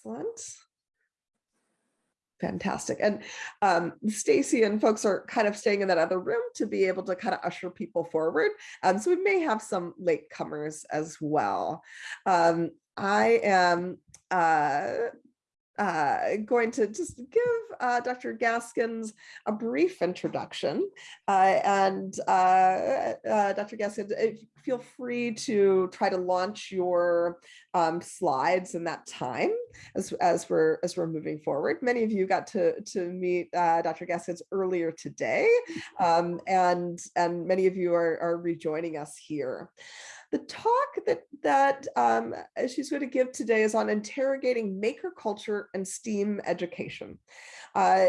Excellent. Fantastic. And um, Stacy and folks are kind of staying in that other room to be able to kind of usher people forward. Um, so we may have some late comers as well. Um, I am uh, uh, going to just give uh, Dr. Gaskins a brief introduction. Uh, and uh, uh, Dr. Gaskins, feel free to try to launch your um, slides in that time as, as, we're, as we're moving forward. Many of you got to, to meet uh, Dr. Gaskins earlier today, um, and, and many of you are, are rejoining us here. The talk that, that um, she's going to give today is on interrogating maker culture and STEAM education. Uh,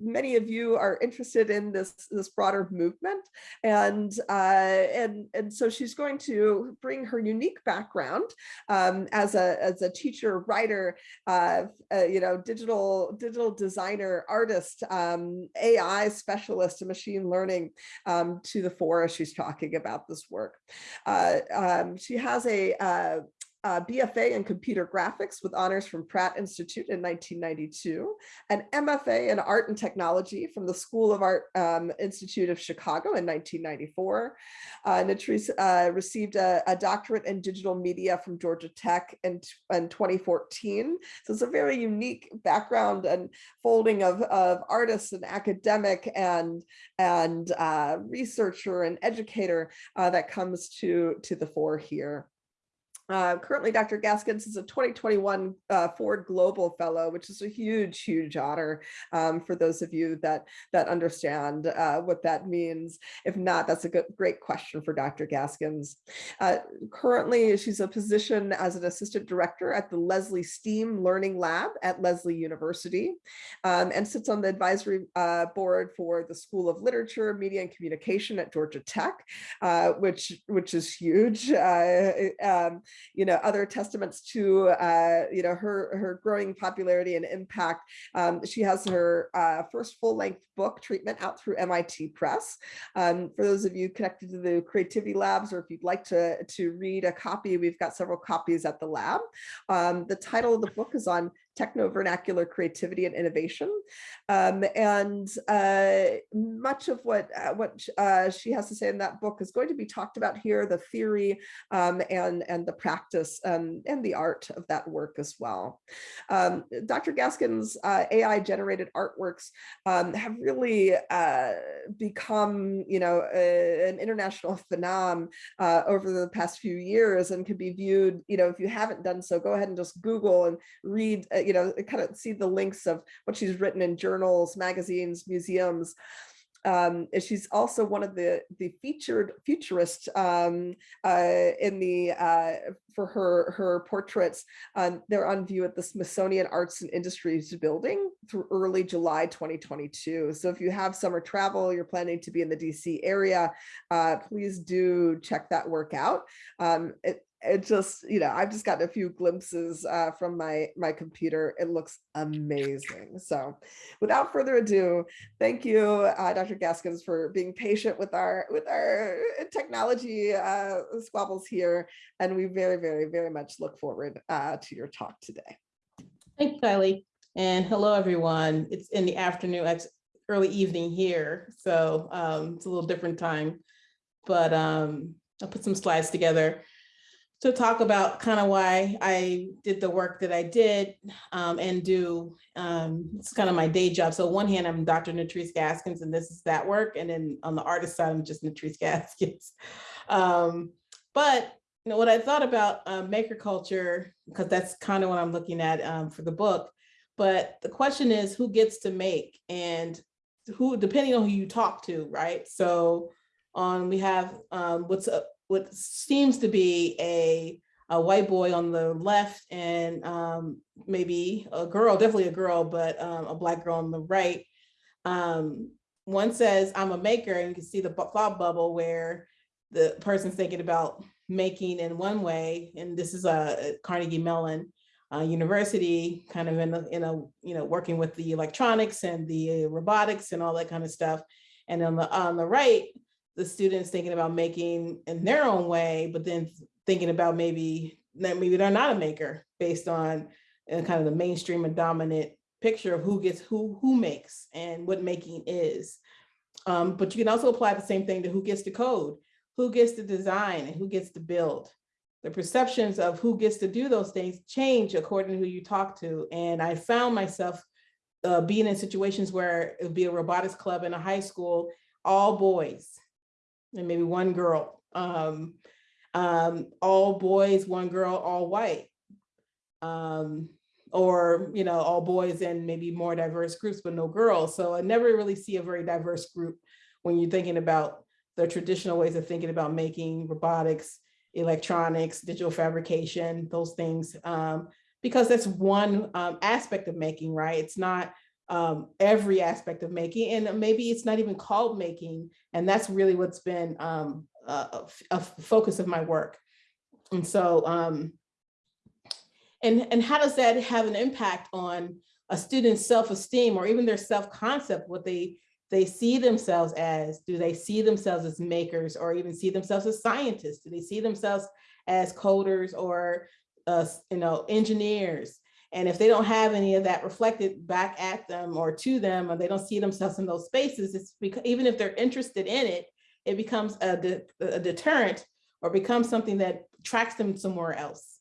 many of you are interested in this, this broader movement, and, uh, and, and so she's going to bring her unique background um, as, a, as a teacher, writer, uh, uh you know, digital, digital designer, artist, um, AI specialist, and machine learning um, to the fore as she's talking about this work. Uh, um, she has a uh, BFA in computer graphics with honors from Pratt Institute in 1992, an MFA in art and technology from the School of Art um, Institute of Chicago in 1994. Uh, Nettrice uh, received a, a, doctorate in digital media from Georgia Tech in, in 2014. So it's a very unique background and folding of, of artists and academic and, and uh, researcher and educator uh, that comes to, to the fore here. Uh, currently, Dr. Gaskins is a 2021 uh, Ford Global Fellow, which is a huge, huge honor um, for those of you that that understand uh, what that means. If not, that's a good, great question for Dr. Gaskins. Uh, currently, she's a position as an assistant director at the Lesley STEAM Learning Lab at Lesley University um, and sits on the advisory uh, board for the School of Literature, Media and Communication at Georgia Tech, uh, which, which is huge. Um, you know, other testaments to, uh, you know, her, her growing popularity and impact. Um, she has her uh, first full length book treatment out through MIT Press. Um, for those of you connected to the Creativity Labs, or if you'd like to, to read a copy, we've got several copies at the lab. Um, the title of the book is on techno vernacular creativity and innovation. Um, and uh, much of what, uh, what uh, she has to say in that book is going to be talked about here, the theory um, and, and the practice um, and the art of that work as well. Um, Dr. Gaskin's uh, AI generated artworks um, have really uh, become, you know, a, an international phenomenon uh, over the past few years and can be viewed, you know, if you haven't done so, go ahead and just Google and read you know, kind of see the links of what she's written in journals, magazines, museums. Um, she's also one of the the featured futurists um, uh, in the uh, for her her portraits. Um, they're on view at the Smithsonian Arts and Industries building through early July 2022. So if you have summer travel, you're planning to be in the DC area, uh, please do check that work out. Um, it, it just, you know, I've just gotten a few glimpses uh, from my, my computer. It looks amazing. So without further ado, thank you, uh, Dr. Gaskins, for being patient with our, with our technology uh, squabbles here. And we very, very, very much look forward uh, to your talk today. Thanks, Kylie. And hello, everyone. It's in the afternoon, it's early evening here. So um, it's a little different time, but um, I'll put some slides together to talk about kind of why I did the work that I did um, and do, um, it's kind of my day job. So one hand, I'm Dr. Nettrice Gaskins and this is that work. And then on the artist side, I'm just Nettrice Gaskins. Um, but you know, what I thought about uh, maker culture, because that's kind of what I'm looking at um, for the book. But the question is who gets to make and who, depending on who you talk to, right? So on we have um, what's up what seems to be a, a white boy on the left and um, maybe a girl, definitely a girl, but um, a black girl on the right. Um, one says, I'm a maker, and you can see the thought bubble where the person's thinking about making in one way, and this is a Carnegie Mellon uh, University, kind of in a, in a, you know, working with the electronics and the robotics and all that kind of stuff. And on the on the right, the students thinking about making in their own way, but then thinking about maybe that maybe they're not a maker based on and kind of the mainstream and dominant picture of who gets who who makes and what making is. Um, but you can also apply the same thing to who gets to code, who gets to design, and who gets to build. The perceptions of who gets to do those things change according to who you talk to. And I found myself uh, being in situations where it would be a robotics club in a high school, all boys, and maybe one girl. Um, um, all boys, one girl, all white. Um, or, you know, all boys and maybe more diverse groups, but no girls. So I never really see a very diverse group when you're thinking about the traditional ways of thinking about making robotics, electronics, digital fabrication, those things, um, because that's one um, aspect of making, right? It's not um, every aspect of making, and maybe it's not even called making, and that's really what's been um, a, a focus of my work. And so, um, and, and how does that have an impact on a student's self-esteem or even their self-concept, what they they see themselves as? Do they see themselves as makers or even see themselves as scientists? Do they see themselves as coders or uh, you know engineers? And if they don't have any of that reflected back at them or to them, or they don't see themselves in those spaces, it's because even if they're interested in it, it becomes a, de a deterrent or becomes something that tracks them somewhere else.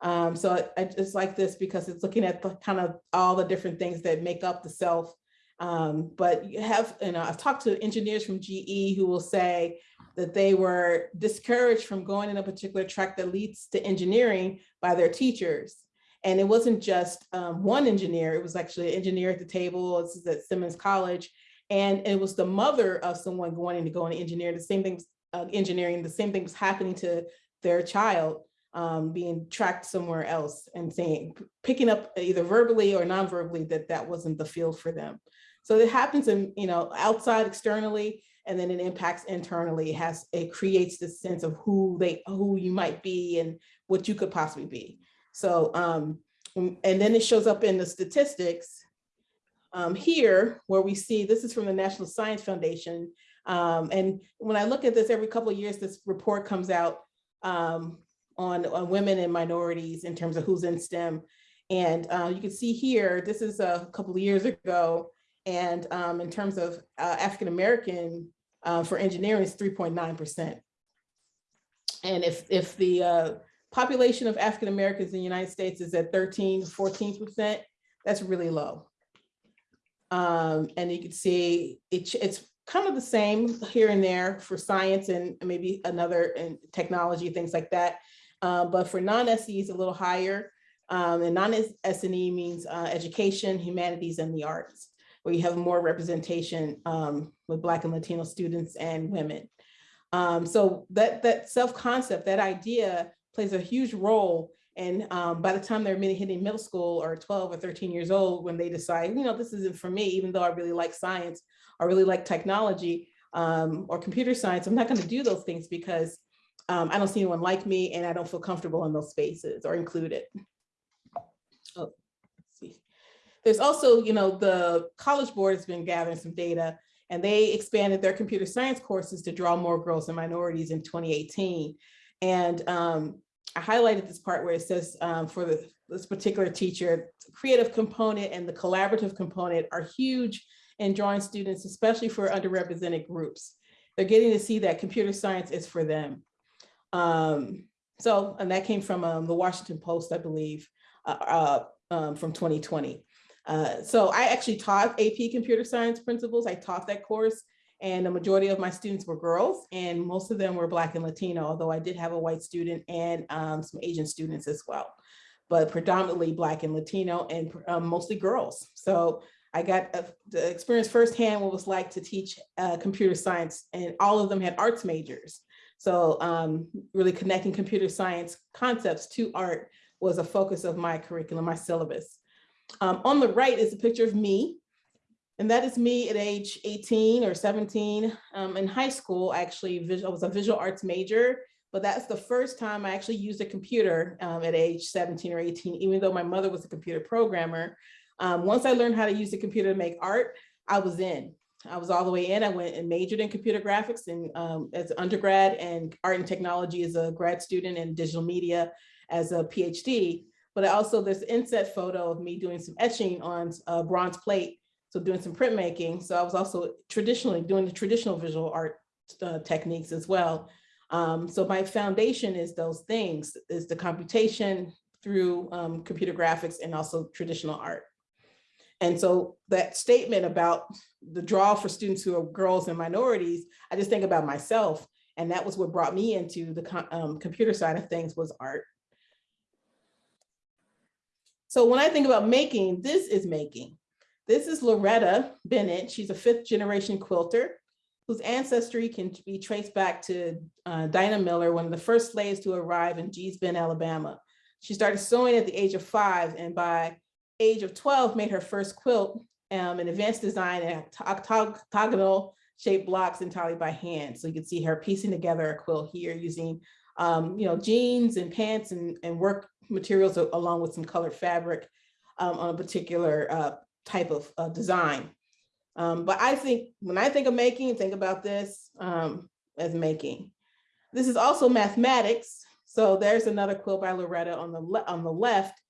Um, so I, I just like this because it's looking at the kind of all the different things that make up the self. Um, but you have, you know, I've talked to engineers from GE who will say that they were discouraged from going in a particular track that leads to engineering by their teachers. And it wasn't just um, one engineer, it was actually an engineer at the table, this is at Simmons College, and it was the mother of someone wanting to go into engineering, the same things, uh, engineering, the same thing was happening to their child um, being tracked somewhere else and saying, picking up either verbally or non-verbally that that wasn't the field for them. So it happens in, you know, outside externally, and then it impacts internally. It has, it creates this sense of who they, who you might be and what you could possibly be. So, um, and then it shows up in the statistics um, here where we see, this is from the National Science Foundation. Um, and when I look at this every couple of years, this report comes out um, on, on, women and minorities in terms of who's in STEM. And uh, you can see here, this is a couple of years ago. And um, in terms of uh, African-American uh, for engineering is 3.9%. And if, if the uh, population of African-Americans in the United States is at 13, to 14%, that's really low. Um, and you can see it, it's kind of the same here and there for science and maybe another in technology, things like that. Uh, but for non-SE is a little higher. Um, and non-SNE means uh, education, humanities, and the arts, where you have more representation um, with Black and Latino students and women. Um, so that, that self-concept, that idea plays a huge role and um, by the time they're hitting middle school or 12 or 13 years old, when they decide, you know, this isn't for me, even though I really like science, I really like technology um, or computer science, I'm not gonna do those things because um, I don't see anyone like me and I don't feel comfortable in those spaces or included. Oh, see. There's also, you know, the College Board has been gathering some data and they expanded their computer science courses to draw more girls and minorities in 2018. And um, I highlighted this part where it says um, for the, this particular teacher, creative component and the collaborative component are huge in drawing students, especially for underrepresented groups. They're getting to see that computer science is for them. Um, so, and that came from um, the Washington Post, I believe, uh, uh, um, from 2020. Uh, so I actually taught AP computer science principles. I taught that course and the majority of my students were girls and most of them were black and Latino, although I did have a white student and um, some Asian students as well, but predominantly black and Latino and um, mostly girls. So I got uh, the experience firsthand what it was like to teach uh, computer science and all of them had arts majors. So um, really connecting computer science concepts to art was a focus of my curriculum, my syllabus. Um, on the right is a picture of me and that is me at age 18 or 17. Um, in high school, actually, visual, I was a visual arts major, but that's the first time I actually used a computer um, at age 17 or 18, even though my mother was a computer programmer. Um, once I learned how to use the computer to make art, I was in. I was all the way in. I went and majored in computer graphics and um, as undergrad and art and technology as a grad student and digital media as a PhD. but also this inset photo of me doing some etching on a bronze plate. So doing some printmaking. So I was also traditionally doing the traditional visual art uh, techniques as well. Um, so my foundation is those things, is the computation through um, computer graphics and also traditional art. And so that statement about the draw for students who are girls and minorities, I just think about myself. And that was what brought me into the um, computer side of things was art. So when I think about making, this is making. This is Loretta Bennett. She's a fifth generation quilter whose ancestry can be traced back to uh, Dinah Miller, one of the first slaves to arrive in Gee's Bend, Alabama. She started sewing at the age of five and by age of 12 made her first quilt, um, an advanced design and octagonal shaped blocks entirely by hand. So you can see her piecing together a quilt here using um, you know, jeans and pants and, and work materials along with some colored fabric um, on a particular uh, type of uh, design. Um, but I think when I think of making, think about this um, as making. This is also mathematics. So there's another quilt by Loretta on the, on the left.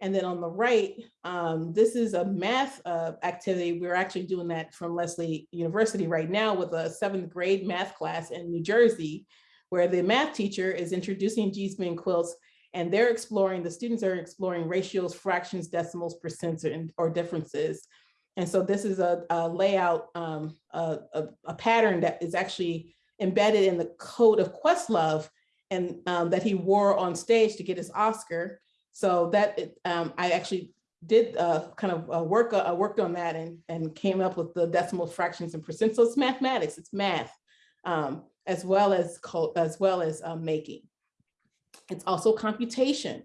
And then on the right, um, this is a math uh, activity. We're actually doing that from Lesley University right now with a seventh grade math class in New Jersey, where the math teacher is introducing Bend quilts and they're exploring, the students are exploring ratios, fractions, decimals, percents, or, or differences. And so this is a, a layout, um, a, a, a, pattern that is actually embedded in the code of Questlove and um, that he wore on stage to get his Oscar. So that um, I actually did uh, kind of uh, work uh, worked on that and, and came up with the decimal fractions and percent. So it's mathematics, it's math, um, as well as as well as uh, making. It's also computation.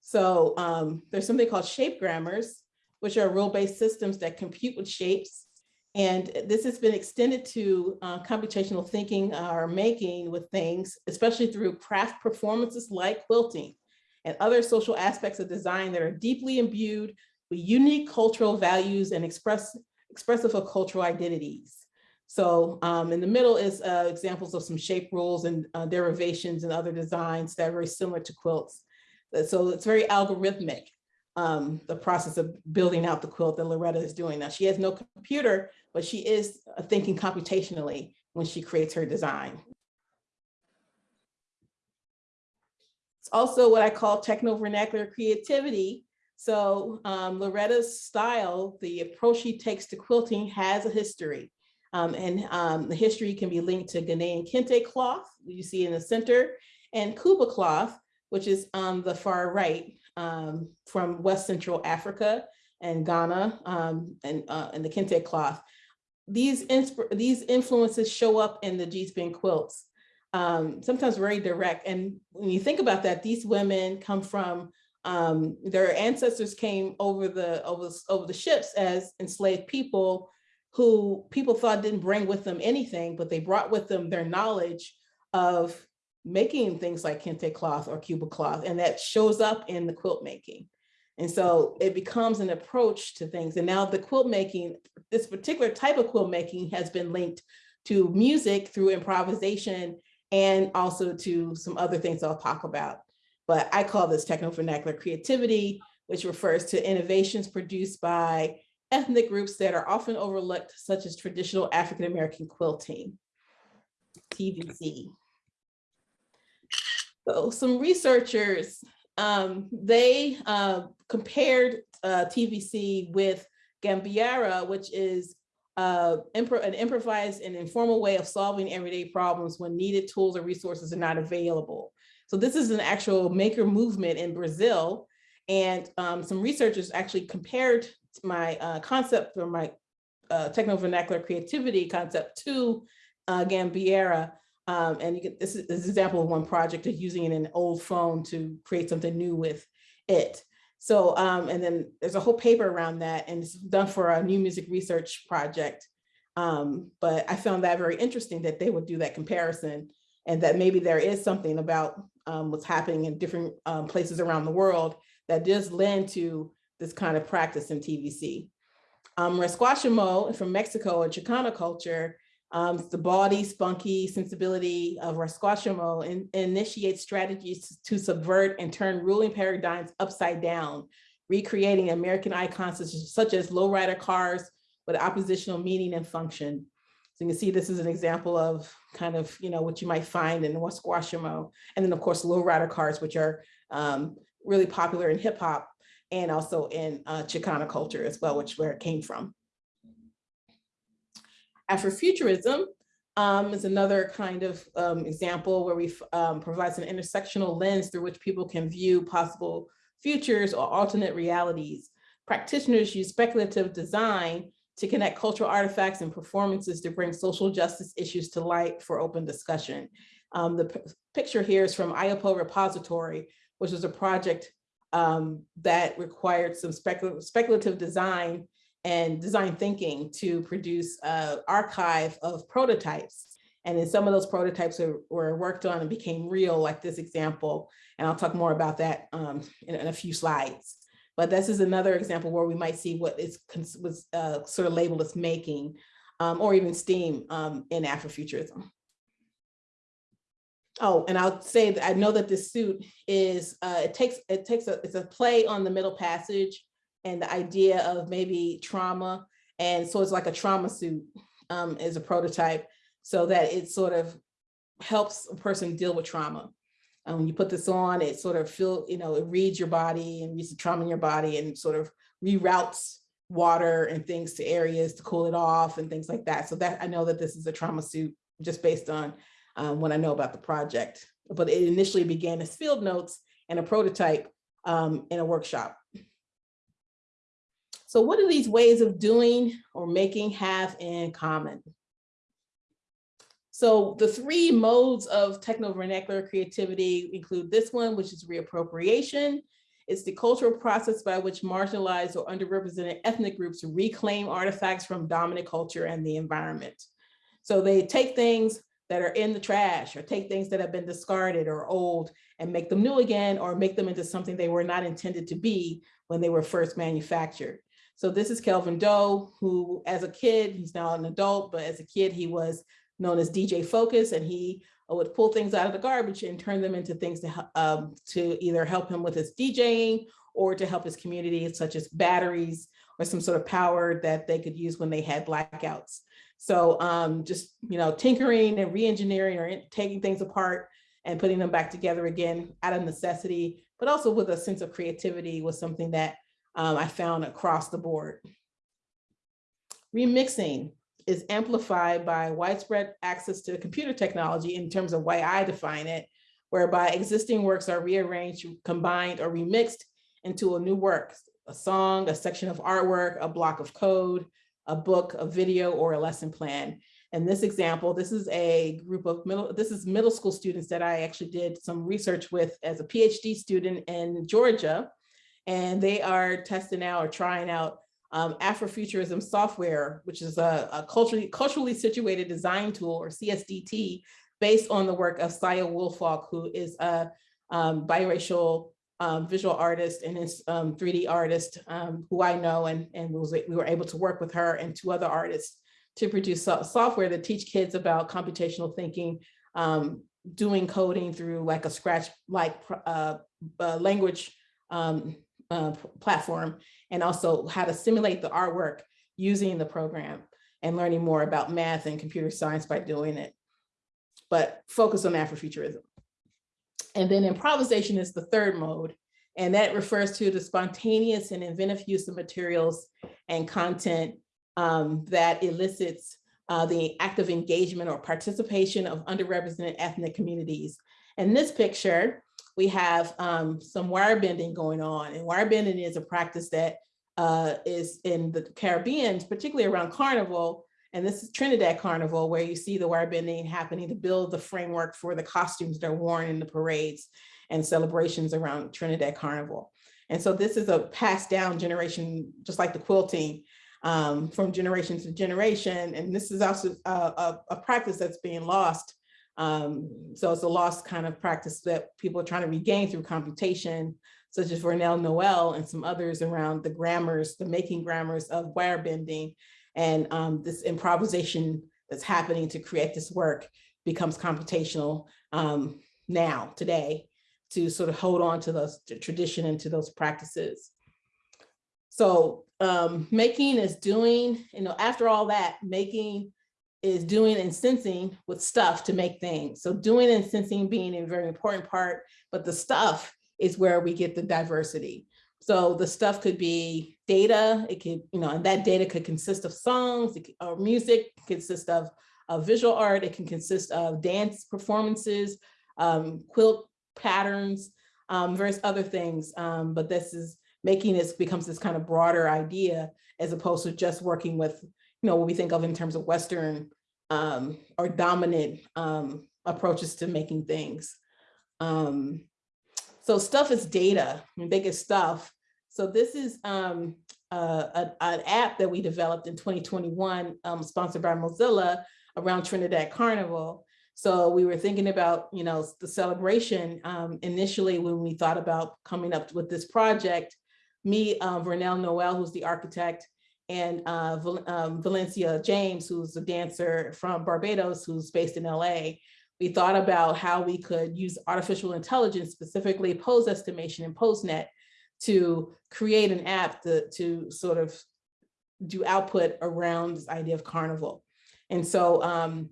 So um, there's something called shape grammars, which are rule-based systems that compute with shapes. And this has been extended to uh, computational thinking or making with things, especially through craft performances like quilting and other social aspects of design that are deeply imbued with unique cultural values and express, expressive of cultural identities. So um, in the middle is uh, examples of some shape rules and uh, derivations and other designs that are very similar to quilts. Uh, so it's very algorithmic, um, the process of building out the quilt that Loretta is doing now. She has no computer, but she is uh, thinking computationally when she creates her design. It's also what I call techno-vernacular creativity. So um, Loretta's style, the approach she takes to quilting has a history. Um, and um, the history can be linked to Ghanaian kente cloth, you see in the center, and Kuba cloth, which is on the far right um, from West Central Africa and Ghana um, and, uh, and the kente cloth. These, these influences show up in the Bend quilts um, sometimes very direct. And when you think about that, these women come from um, their ancestors came over the over, over the ships as enslaved people who people thought didn't bring with them anything, but they brought with them their knowledge of making things like kente cloth or Kuba cloth, and that shows up in the quilt making. And so it becomes an approach to things. And now the quilt making, this particular type of quilt making has been linked to music through improvisation and also to some other things I'll talk about. But I call this techno-vernacular creativity, which refers to innovations produced by ethnic groups that are often overlooked, such as traditional African-American quilting, TVC. So some researchers, um, they uh, compared uh, TVC with Gambiarra, which is uh, an improvised and informal way of solving everyday problems when needed tools or resources are not available. So this is an actual maker movement in Brazil. And um, some researchers actually compared my uh, concept or my uh, techno-vernacular creativity concept to uh, Gambiarra. Um, and you can, this is, this is an example of one project of using an old phone to create something new with it. So, um, and then there's a whole paper around that and it's done for a new music research project. Um, but I found that very interesting that they would do that comparison and that maybe there is something about um, what's happening in different um, places around the world that does lend to this kind of practice in TVC. Um, from Mexico, a Chicano culture, Um, the body, spunky sensibility of Rasquachismo in, initiates strategies to subvert and turn ruling paradigms upside down, recreating American icons such as, such as lowrider cars with oppositional meaning and function. So you can see this is an example of kind of, you know, what you might find in Rasquachismo. And then of course, lowrider cars, which are um, really popular in hip hop and also in uh, Chicana culture as well, which where it came from. Afrofuturism um, is another kind of um, example where we um, provides an intersectional lens through which people can view possible futures or alternate realities. Practitioners use speculative design to connect cultural artifacts and performances to bring social justice issues to light for open discussion. Um, the picture here is from Iyapo Repository, which was a project um, that required some specul speculative design and design thinking to produce an archive of prototypes. And then some of those prototypes were, were, worked on and became real, like this example. And I'll talk more about that um, in, in, a few slides. But this is another example where we might see what is was uh, sort of labeled as making um, or even STEAM um, in Afrofuturism. Oh, and I'll say that I know that this suit is, uh, it takes, it takes a, it's a play on the middle passage and the idea of maybe trauma. And so it's like a trauma suit um, as a prototype so that it sort of helps a person deal with trauma. Um, when you put this on, it sort of feel, you know, it reads your body and reads the trauma in your body and sort of reroutes water and things to areas to cool it off and things like that. So that I know that this is a trauma suit just based on um, what I know about the project. But it initially began as field notes and a prototype um, in a workshop. So what do these ways of doing or making have in common? So the three modes of techno-vernacular creativity include this one, which is reappropriation. It's the cultural process by which marginalized or underrepresented ethnic groups reclaim artifacts from dominant culture and the environment. So they take things that are in the trash or take things that have been discarded or old and make them new again or make them into something they were not intended to be when they were first manufactured. So this is Kelvin Doe, who as a kid, he's now an adult, but as a kid, he was known as DJ Focus, and he would pull things out of the garbage and turn them into things to, um, to either help him with his DJing or to help his community, such as batteries or some sort of power that they could use when they had blackouts. So um, just, you know, tinkering and re-engineering or taking things apart and putting them back together again out of necessity, but also with a sense of creativity was something that um, I found across the board. Remixing, is amplified by widespread access to computer technology in terms of why I define it, whereby existing works are rearranged, combined, or remixed into a new work, a song, a section of artwork, a block of code, a book, a video, or a lesson plan. In this example, this is a group of middle, this is middle school students that I actually did some research with as a PhD student in Georgia. And they are testing out or trying out um, Afrofuturism software, which is a, a, culturally, culturally situated design tool or CSDT based on the work of Saya Woolfalk, who is a um, biracial um, visual artist and is 3D um, artist um, who I know and, and was, we were able to work with her and two other artists to produce so software that teach kids about computational thinking, um, doing coding through like a scratch like uh, uh, language um, uh, platform and also how to simulate the artwork using the program and learning more about math and computer science by doing it, but focus on Afrofuturism. And then improvisation is the third mode, and that refers to the spontaneous and inventive use of materials and content um, that elicits uh, the active engagement or participation of underrepresented ethnic communities. In this picture, we have um, some wire bending going on. And wire bending is a practice that uh, is in the Caribbean, particularly around Carnival. And this is Trinidad Carnival, where you see the wire bending happening to build the framework for the costumes that are worn in the parades and celebrations around Trinidad Carnival. And so this is a passed down generation, just like the quilting, um, from generation to generation. And this is also a, a, a practice that's being lost um, so it's a lost kind of practice that people are trying to regain through computation, such as Vernelle Noel and some others around the grammars, the making grammars of wire bending and um, this improvisation that's happening to create this work becomes computational um, now, today, to sort of hold on to those to tradition and to those practices. So um, making is doing, you know, after all that, making is doing and sensing with stuff to make things. So doing and sensing being a very important part, but the stuff is where we get the diversity. So the stuff could be data, it could, you know, and that data could consist of songs, could, or music, consist of, of visual art, it can consist of dance performances, um, quilt patterns, um, various other things. Um, but this is making this becomes this kind of broader idea as opposed to just working with, you know, what we think of in terms of Western um, or dominant um, approaches to making things. Um, so stuff is data, biggest stuff. So this is um, uh, an app that we developed in 2021, um, sponsored by Mozilla around Trinidad Carnival. So we were thinking about, you know, the celebration um, initially when we thought about coming up with this project, me, um, Vernelle Noel, who's the architect, and uh, Val um, Valencia James, who's a dancer from Barbados, who's based in LA. We thought about how we could use artificial intelligence, specifically pose estimation and PoseNet, to create an app to, to sort of do output around this idea of carnival. And so um,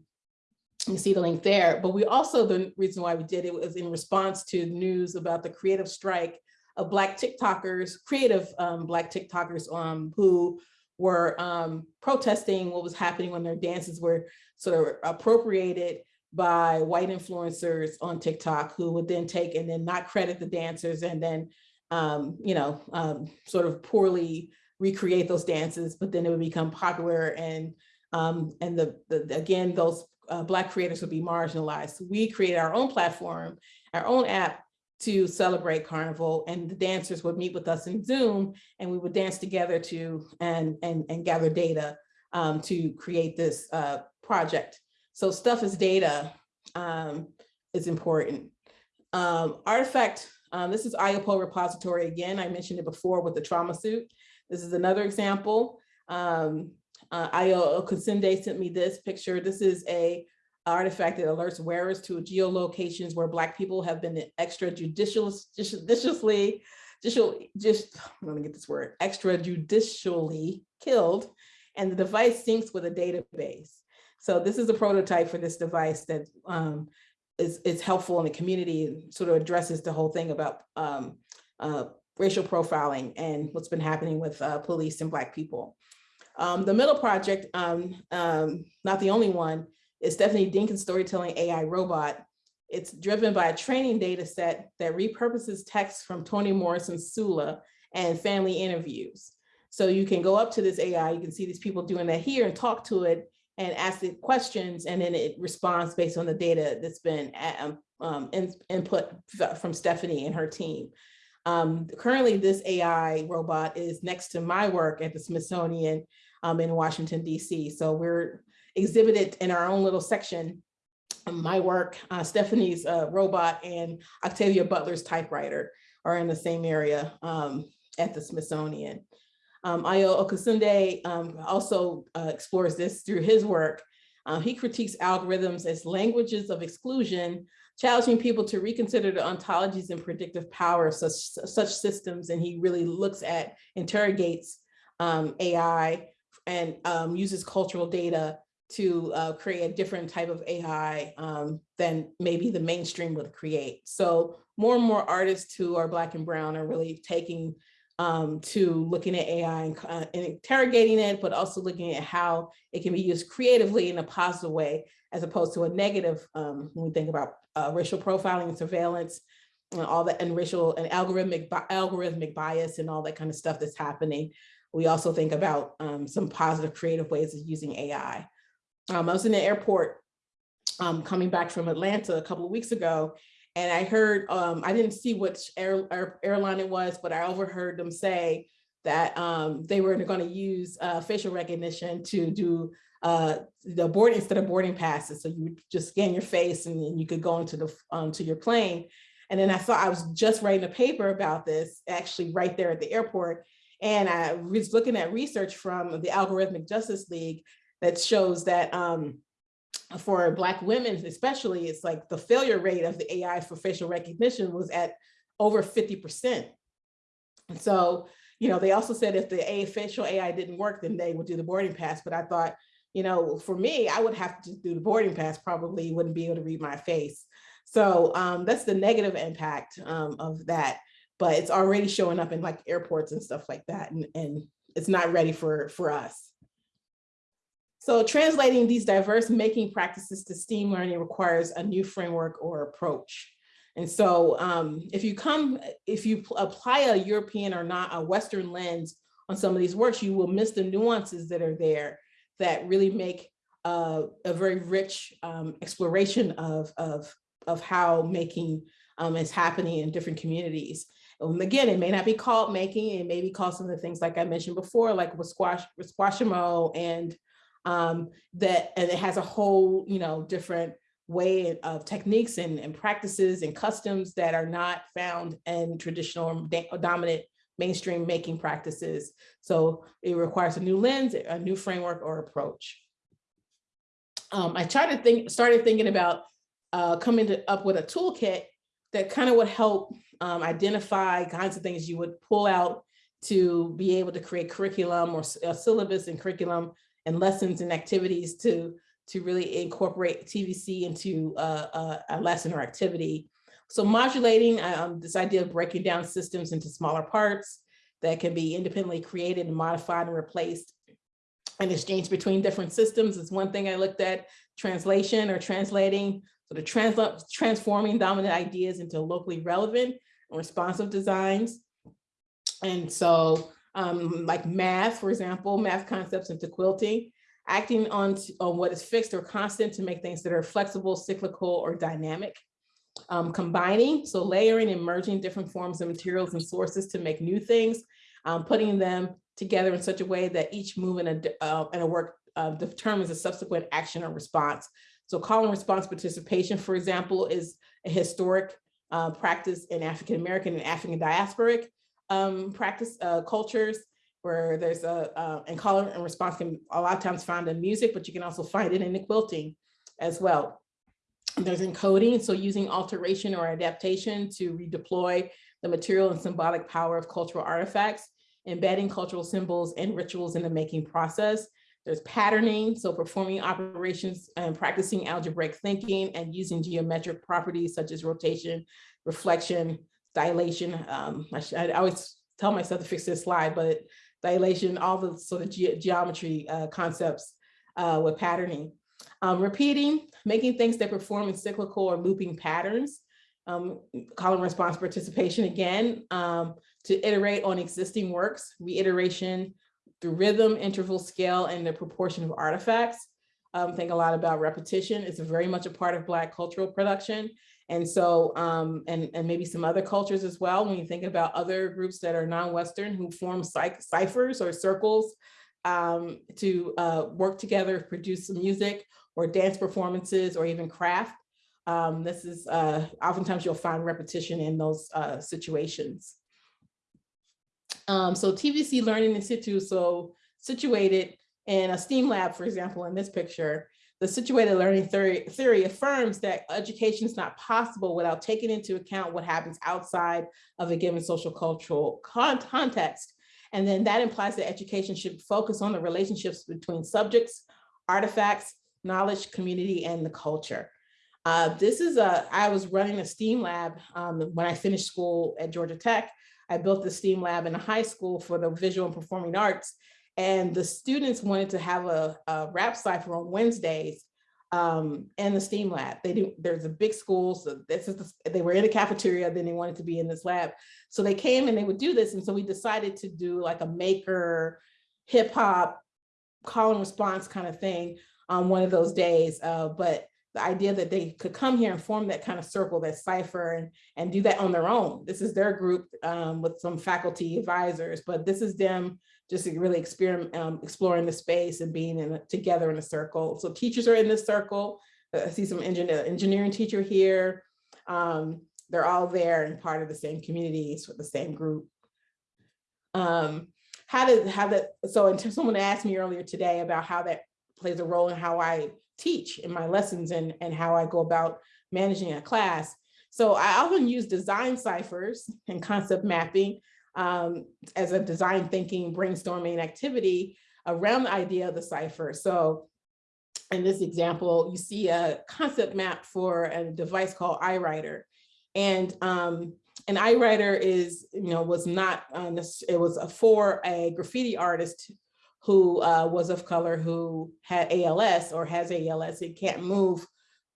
you see the link there, but we also, the reason why we did it was in response to news about the creative strike of Black TikTokers, creative um, Black TikTokers um, who were um, protesting what was happening when their dances were sort of appropriated by white influencers on TikTok who would then take and then not credit the dancers and then, um, you know, um, sort of poorly recreate those dances, but then it would become popular and um, and the, the again, those uh, Black creators would be marginalized. We created our own platform, our own app to celebrate Carnival and the dancers would meet with us in Zoom and we would dance together to and, and, and gather data um, to create this uh, project. So stuff is data um, is important. Um, artifact, um, this is Iyapo repository again. I mentioned it before with the trauma suit. This is another example. Um, uh, Ayo Okunseinde sent me this picture. This is a artifact that alerts wearers to geolocations where Black people have been extrajudicially, just, I'm gonna get this word, extrajudicially killed, and the device syncs with a database. So this is a prototype for this device that um, is, is helpful in the community and sort of addresses the whole thing about um, uh, racial profiling and what's been happening with uh, police and Black people. Um, the middle project, um, um, not the only one, is Stephanie Dinkins storytelling AI robot. It's driven by a training data set that repurposes text from Toni Morrison's Sula and family interviews. So you can go up to this AI, you can see these people doing that here and talk to it and ask it questions and then it responds based on the data that's been um, um in, input from Stephanie and her team. Um, currently, this AI robot is next to my work at the Smithsonian um, in Washington, DC. So we're exhibited in our own little section my work, uh, Stephanie's uh, robot and Octavia Butler's typewriter are in the same area um, at the Smithsonian. Um, Ayo Okunseinde um, also uh, explores this through his work. Uh, he critiques algorithms as languages of exclusion, challenging people to reconsider the ontologies and predictive power of such, such systems. And he really looks at, interrogates um, AI and um, uses cultural data to uh, create a different type of AI um, than maybe the mainstream would create. So more and more artists who are Black and Brown are really taking um, to looking at AI and, uh, and, interrogating it, but also looking at how it can be used creatively in a positive way, as opposed to a negative um, when we think about uh, racial profiling and surveillance and all that and racial and algorithmic algorithmic bias and all that kind of stuff that's happening. We also think about um, some positive creative ways of using AI. Um, I was in the airport um, coming back from Atlanta a couple of weeks ago, and I heard, um, I didn't see which air, air, airline it was, but I overheard them say that um, they were going to use uh, facial recognition to do uh, the boarding instead of boarding passes. So you just scan your face and then you could go into the um, to your plane. And then I thought I was just writing a paper about this, actually right there at the airport. And I was looking at research from the Algorithmic Justice League that shows that um, for Black women especially, it's like the failure rate of the AI for facial recognition was at over 50%. And so, you know, they also said if the A facial AI didn't work, then they would do the boarding pass. But I thought, you know, for me, I would have to do the boarding pass, probably wouldn't be able to read my face. So um, that's the negative impact um, of that. But it's already showing up in like airports and stuff like that. And, and it's not ready for, for us. So translating these diverse making practices to STEAM learning requires a new framework or approach. And so um, if you come, if you apply a European or not a Western lens on some of these works, you will miss the nuances that are there that really make uh, a very rich um, exploration of, of, of how making um, is happening in different communities. And again, it may not be called making, it may be called some of the things like I mentioned before, like squash, with Squashamo and um, that and it has a whole, you know, different way of techniques and, and practices and customs that are not found in traditional dominant mainstream making practices. So it requires a new lens, a new framework or approach. Um, I tried to think, started thinking about uh, coming to, up with a toolkit that kind of would help um, identify kinds of things you would pull out to be able to create curriculum or a syllabus and curriculum and lessons and activities to, to really incorporate TVC into a, a lesson or activity. So modulating um, this idea of breaking down systems into smaller parts that can be independently created and modified and replaced and exchanged between different systems is one thing I looked at. Translation or translating, so the trans transforming dominant ideas into locally relevant and responsive designs. And so um, like math, for example, math concepts into quilting, acting on, on what is fixed or constant to make things that are flexible, cyclical, or dynamic. Um, combining, so layering and merging different forms of materials and sources to make new things, um, putting them together in such a way that each move in a, uh, in a work uh, determines a subsequent action or response. So call and response participation, for example, is a historic uh, practice in African American and African diasporic um, practice uh, cultures where there's a, uh, and color and response can a lot of times found in music, but you can also find it in the quilting as well. There's encoding, so using alteration or adaptation to redeploy the material and symbolic power of cultural artifacts, embedding cultural symbols and rituals in the making process. There's patterning, so performing operations and practicing algebraic thinking and using geometric properties such as rotation, reflection, dilation. Um, I, I, always tell myself to fix this slide, but dilation, all the sort of ge geometry uh, concepts uh, with patterning. Um, repeating, making things that perform in cyclical or looping patterns. Um, call and response participation again, um, to iterate on existing works, reiteration through rhythm, interval, scale, and the proportion of artifacts. Um, think a lot about repetition. It's very much a part of Black cultural production. And so, um, and, and maybe some other cultures as well, when you think about other groups that are non-Western who form ciphers or circles um, to uh, work together, produce some music or dance performances or even craft. Um, this is uh, oftentimes you'll find repetition in those uh, situations. Um, so TVC Learning in Situ, so situated in a STEAM lab, for example, in this picture, the situated learning theory, theory affirms that education is not possible without taking into account what happens outside of a given social cultural con context. And then that implies that education should focus on the relationships between subjects, artifacts, knowledge, community, and the culture. Uh, this is a, I was running a STEAM lab um, when I finished school at Georgia Tech. I built the STEAM lab in a high school for the visual and performing arts. And the students wanted to have a, a rap cipher on Wednesdays um, in the STEAM lab. They do, there's a big school, so this is the, they were in the cafeteria, then they wanted to be in this lab. So they came and they would do this. And so we decided to do like a maker, hip hop, call and response kind of thing on one of those days. Uh, but the idea that they could come here and form that kind of circle, that cipher and, and do that on their own. This is their group um, with some faculty advisors, but this is them just really experiment, um, exploring the space and being in a, together in a circle. So teachers are in this circle. Uh, I see some engineer, engineering teacher here. Um, they're all there and part of the same communities with the same group. Um, how did how that so someone asked me earlier today about how that plays a role in how I teach in my lessons and, and how I go about managing a class. So I often use design ciphers and concept mapping um, as a design thinking brainstorming activity around the idea of the cipher. So in this example, you see a concept map for a device called iWriter. And um, an iWriter is, you know, was not, uh, it was a, for a graffiti artist who uh, was of color who had ALS or has ALS. It can't move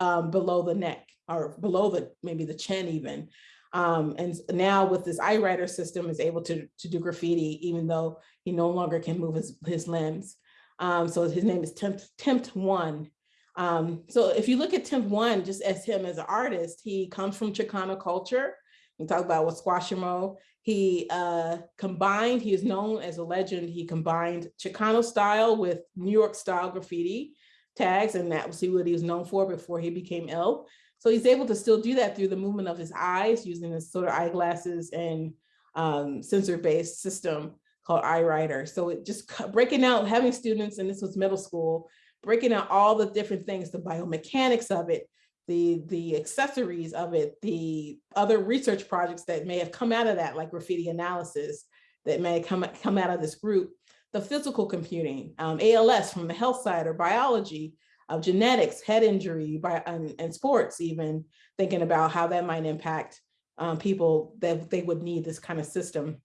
um, below the neck or below the maybe the chin even. Um, and now with this EyeWriter system is able to, to do graffiti, even though he no longer can move his, his limbs. Um, so his name is Tempt, Tempt One. Um, so if you look at Tempt One, just as him as an artist, he comes from Chicano culture. We talk about Rasquachismo. He uh, combined, he is known as a legend, he combined Chicano style with New York style graffiti tags, and that was what he was known for before he became ill. So he's able to still do that through the movement of his eyes using this sort of eyeglasses and um, sensor-based system called EyeWriter. So it just breaking out, having students, and this was middle school, breaking out all the different things, the biomechanics of it, the, the accessories of it, the other research projects that may have come out of that, like graffiti analysis, that may come, come out of this group, the physical computing, um, ALS from the health side or biology, of genetics, head injury, by, and, and sports even, thinking about how that might impact um, people that they would need this kind of system.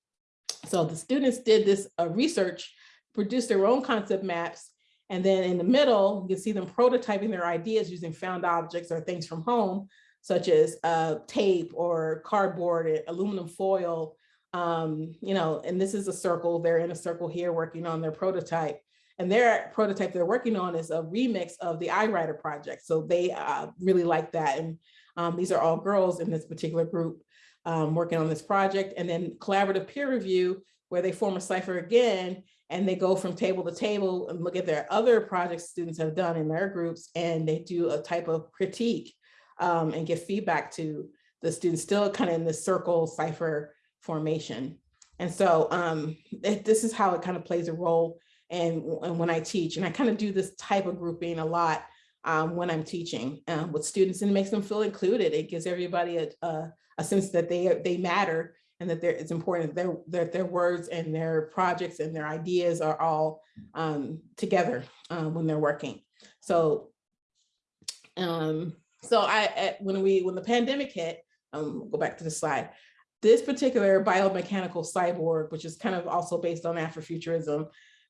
So the students did this uh, research, produced their own concept maps, and then in the middle, you can see them prototyping their ideas using found objects or things from home, such as uh, tape or cardboard, aluminum foil, um, you know, and this is a circle, they're in a circle here working on their prototype. And their prototype they're working on is a remix of the EyeWriter project. So they uh, really like that. And um, these are all girls in this particular group um, working on this project. And then collaborative peer review, where they form a cipher again, and they go from table to table and look at their other projects students have done in their groups, and they do a type of critique um, and give feedback to the students still kind of in the circle cipher formation. And so um, it, this is how it kind of plays a role and, and when I teach. And I kind of do this type of grouping a lot um, when I'm teaching um, with students and it makes them feel included. It gives everybody a, a, a sense that they, they matter and that it's important that their, their, their words and their projects and their ideas are all um, together um, when they're working. So, um, so I, at, when we, when the pandemic hit, um, go back to the slide, this particular biomechanical cyborg, which is kind of also based on Afrofuturism,